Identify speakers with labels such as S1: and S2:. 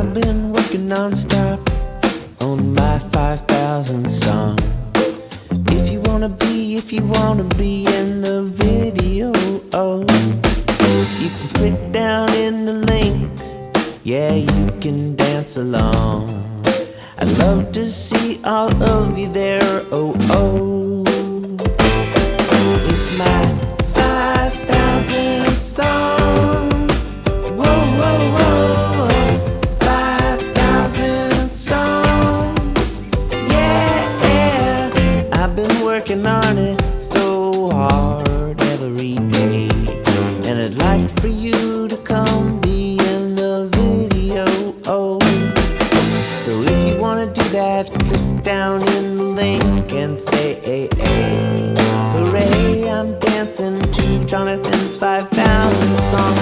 S1: I've been working non-stop on my 5,000 song. If you wanna be, if you wanna be in the video, oh, you can click down in the link. Yeah, you can dance along. I'd love to see all of you there, oh, oh. Been working on it so hard every day. And I'd like for you to come be in the video. Oh. So if you wanna do that, click down in the link and say, hey, hey. Hooray, I'm dancing to Jonathan's 5,000 song.